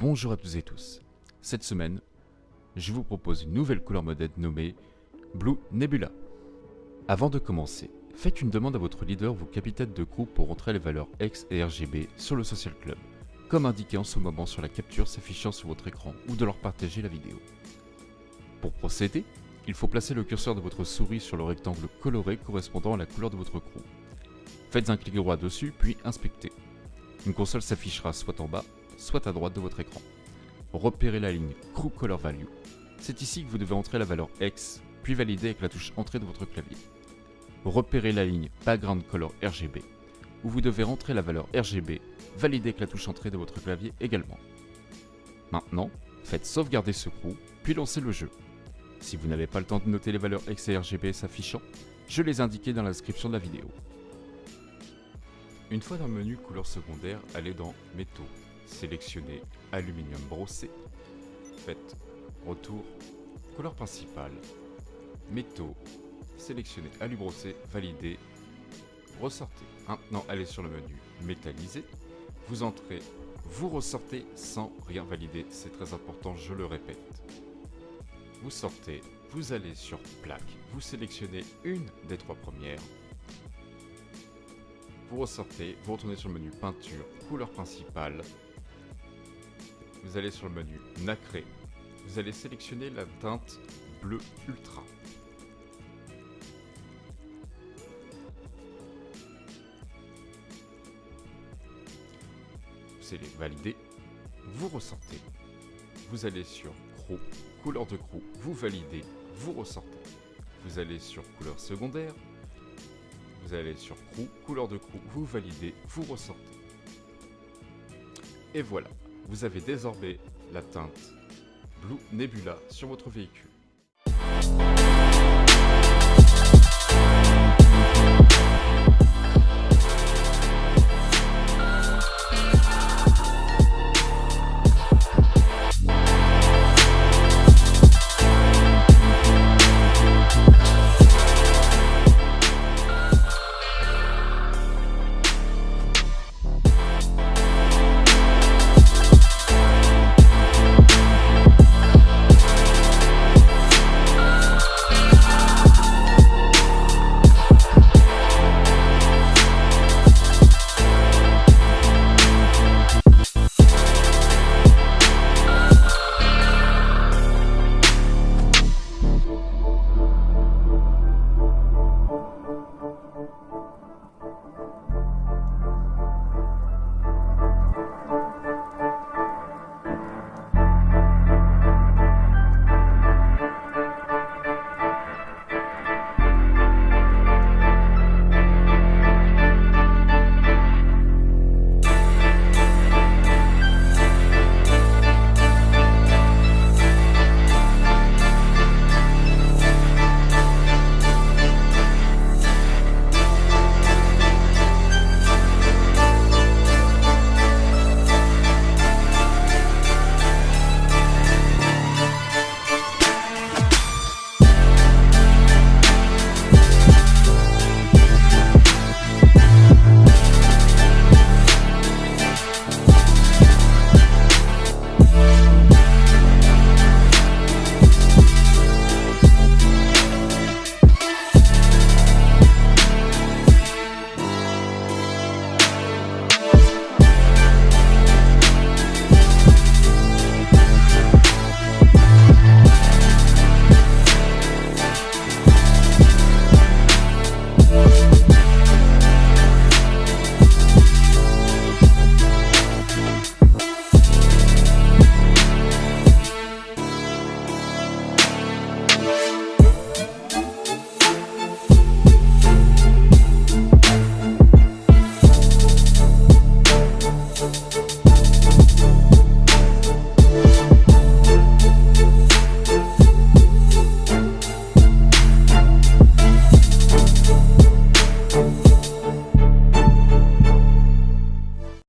Bonjour à tous et tous. Cette semaine, je vous propose une nouvelle couleur modèle nommée Blue Nebula. Avant de commencer, faites une demande à votre leader ou capitaine de groupe pour rentrer les valeurs X et RGB sur le Social Club, comme indiqué en ce moment sur la capture s'affichant sur votre écran ou de leur partager la vidéo. Pour procéder, il faut placer le curseur de votre souris sur le rectangle coloré correspondant à la couleur de votre crew. Faites un clic droit dessus, puis inspectez. Une console s'affichera soit en bas, soit à droite de votre écran. Repérez la ligne Crew Color Value. C'est ici que vous devez entrer la valeur X, puis valider avec la touche Entrée de votre clavier. Repérez la ligne Background Color RGB, où vous devez rentrer la valeur RGB, valider avec la touche Entrée de votre clavier également. Maintenant, faites sauvegarder ce crew, puis lancez le jeu. Si vous n'avez pas le temps de noter les valeurs X et RGB s'affichant, je les indiqué dans la description de la vidéo. Une fois dans le menu couleur secondaire, allez dans Métaux, sélectionnez Aluminium brossé, faites Retour, couleur principale, Métaux, sélectionnez Alu brossé, validez, ressortez. Maintenant, allez sur le menu Métallisé, vous entrez, vous ressortez sans rien valider, c'est très important, je le répète. Vous sortez, vous allez sur plaque, vous sélectionnez une des trois premières, vous ressortez, vous retournez sur le menu peinture, couleur principale, vous allez sur le menu nacré, vous allez sélectionner la teinte bleu ultra. Vous allez valider, vous ressortez, vous allez sur Crew, couleur de Crew, vous validez, vous ressortez. Vous allez sur couleur secondaire, vous allez sur Crew, couleur de Crew, vous validez, vous ressortez. Et voilà, vous avez désormais la teinte Blue Nebula sur votre véhicule.